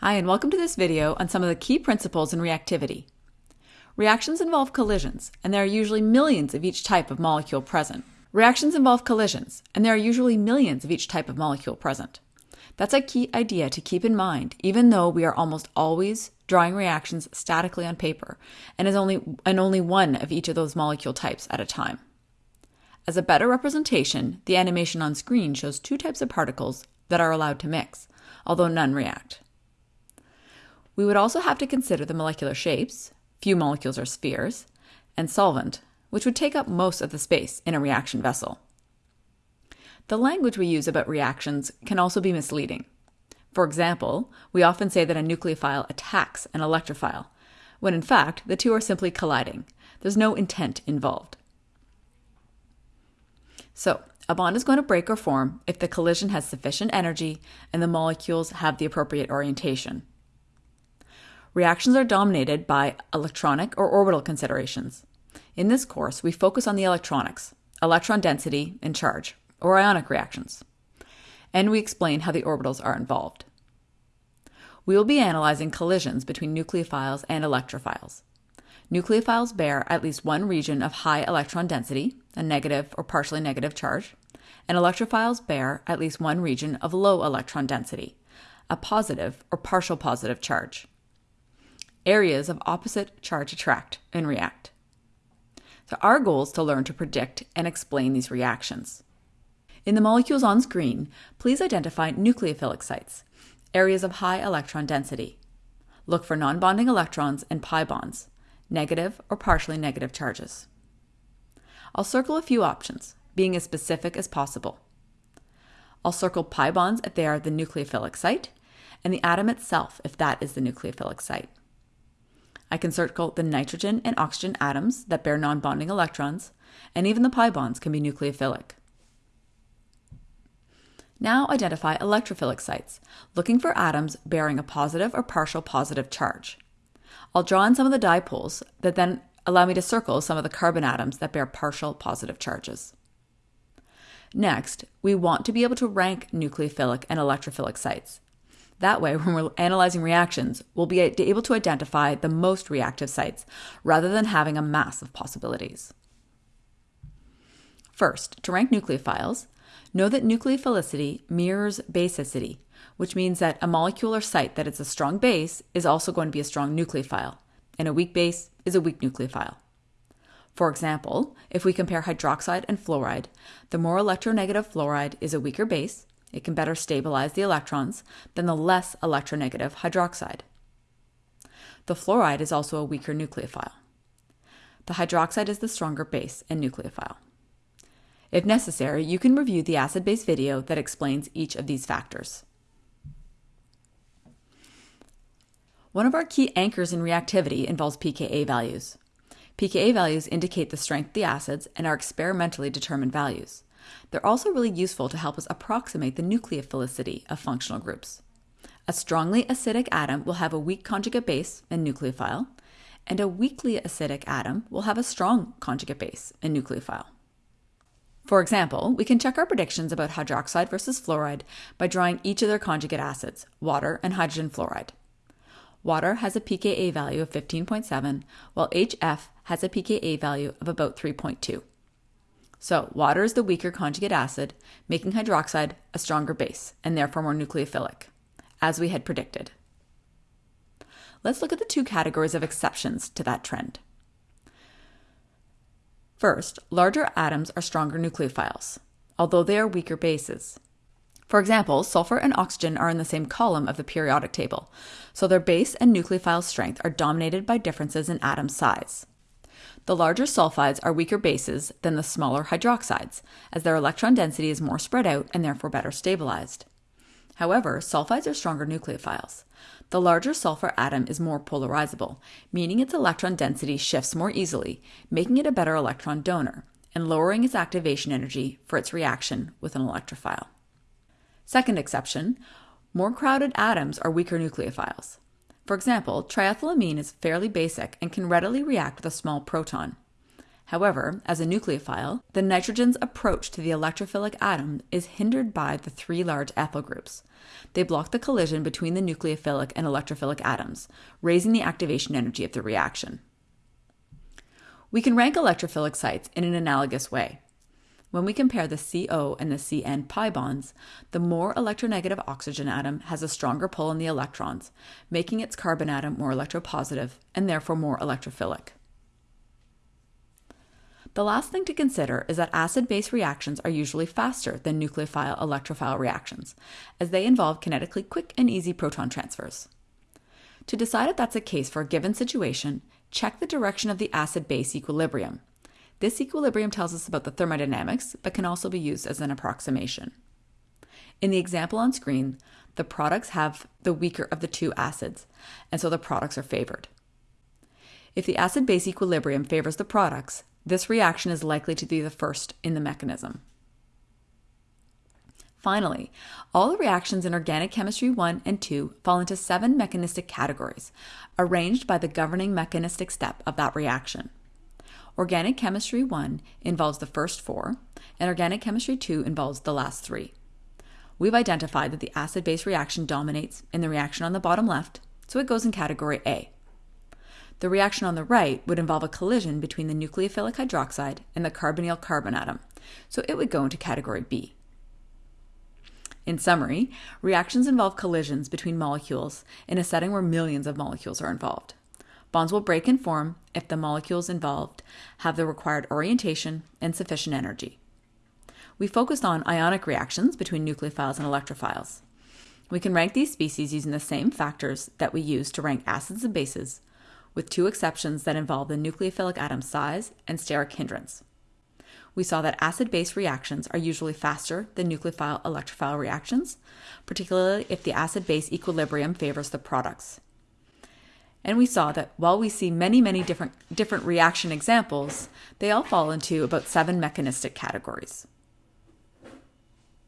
Hi, and welcome to this video on some of the key principles in reactivity. Reactions involve collisions, and there are usually millions of each type of molecule present. Reactions involve collisions, and there are usually millions of each type of molecule present. That's a key idea to keep in mind, even though we are almost always drawing reactions statically on paper, and is only and only one of each of those molecule types at a time. As a better representation, the animation on screen shows two types of particles that are allowed to mix, although none react. We would also have to consider the molecular shapes, few molecules are spheres, and solvent, which would take up most of the space in a reaction vessel. The language we use about reactions can also be misleading. For example, we often say that a nucleophile attacks an electrophile, when in fact the two are simply colliding. There's no intent involved. So, a bond is going to break or form if the collision has sufficient energy and the molecules have the appropriate orientation. Reactions are dominated by electronic or orbital considerations. In this course, we focus on the electronics, electron density, and charge, or ionic reactions. And we explain how the orbitals are involved. We will be analyzing collisions between nucleophiles and electrophiles. Nucleophiles bear at least one region of high electron density, a negative or partially negative charge, and electrophiles bear at least one region of low electron density, a positive or partial positive charge areas of opposite charge attract and react. So our goal is to learn to predict and explain these reactions. In the molecules on screen, please identify nucleophilic sites, areas of high electron density. Look for non-bonding electrons and pi bonds, negative or partially negative charges. I'll circle a few options, being as specific as possible. I'll circle pi bonds if they are the nucleophilic site, and the atom itself if that is the nucleophilic site. I can circle the nitrogen and oxygen atoms that bear non-bonding electrons, and even the pi bonds can be nucleophilic. Now identify electrophilic sites, looking for atoms bearing a positive or partial positive charge. I'll draw in some of the dipoles that then allow me to circle some of the carbon atoms that bear partial positive charges. Next, we want to be able to rank nucleophilic and electrophilic sites. That way, when we're analyzing reactions, we'll be able to identify the most reactive sites rather than having a mass of possibilities. First, to rank nucleophiles, know that nucleophilicity mirrors basicity, which means that a molecule or site that is a strong base is also going to be a strong nucleophile, and a weak base is a weak nucleophile. For example, if we compare hydroxide and fluoride, the more electronegative fluoride is a weaker base, it can better stabilize the electrons than the less electronegative hydroxide. The fluoride is also a weaker nucleophile. The hydroxide is the stronger base and nucleophile. If necessary, you can review the acid-base video that explains each of these factors. One of our key anchors in reactivity involves pKa values. pKa values indicate the strength of the acids and are experimentally determined values. They're also really useful to help us approximate the nucleophilicity of functional groups. A strongly acidic atom will have a weak conjugate base and nucleophile, and a weakly acidic atom will have a strong conjugate base and nucleophile. For example, we can check our predictions about hydroxide versus fluoride by drawing each of their conjugate acids, water and hydrogen fluoride. Water has a pKa value of 15.7, while HF has a pKa value of about 3.2. So, water is the weaker conjugate acid, making hydroxide a stronger base and therefore more nucleophilic, as we had predicted. Let's look at the two categories of exceptions to that trend. First, larger atoms are stronger nucleophiles, although they are weaker bases. For example, sulfur and oxygen are in the same column of the periodic table, so their base and nucleophile strength are dominated by differences in atom size. The larger sulfides are weaker bases than the smaller hydroxides, as their electron density is more spread out and therefore better stabilized. However, sulfides are stronger nucleophiles. The larger sulfur atom is more polarizable, meaning its electron density shifts more easily, making it a better electron donor, and lowering its activation energy for its reaction with an electrophile. Second exception, more crowded atoms are weaker nucleophiles. For example, triethylamine is fairly basic and can readily react with a small proton. However, as a nucleophile, the nitrogen's approach to the electrophilic atom is hindered by the three large ethyl groups. They block the collision between the nucleophilic and electrophilic atoms, raising the activation energy of the reaction. We can rank electrophilic sites in an analogous way. When we compare the CO and the CN pi bonds, the more electronegative oxygen atom has a stronger pull on the electrons, making its carbon atom more electropositive and therefore more electrophilic. The last thing to consider is that acid base reactions are usually faster than nucleophile electrophile reactions, as they involve kinetically quick and easy proton transfers. To decide if that's a case for a given situation, check the direction of the acid base equilibrium. This equilibrium tells us about the thermodynamics, but can also be used as an approximation. In the example on screen, the products have the weaker of the two acids, and so the products are favored. If the acid base equilibrium favors the products, this reaction is likely to be the first in the mechanism. Finally, all the reactions in organic chemistry 1 and 2 fall into seven mechanistic categories, arranged by the governing mechanistic step of that reaction. Organic chemistry 1 involves the first four, and organic chemistry 2 involves the last three. We've identified that the acid base reaction dominates in the reaction on the bottom left, so it goes in category A. The reaction on the right would involve a collision between the nucleophilic hydroxide and the carbonyl carbon atom, so it would go into category B. In summary, reactions involve collisions between molecules in a setting where millions of molecules are involved. Bonds will break and form if the molecules involved have the required orientation and sufficient energy. We focused on ionic reactions between nucleophiles and electrophiles. We can rank these species using the same factors that we use to rank acids and bases, with two exceptions that involve the nucleophilic atom size and steric hindrance. We saw that acid base reactions are usually faster than nucleophile electrophile reactions, particularly if the acid base equilibrium favors the products. And we saw that while we see many, many different, different reaction examples, they all fall into about seven mechanistic categories.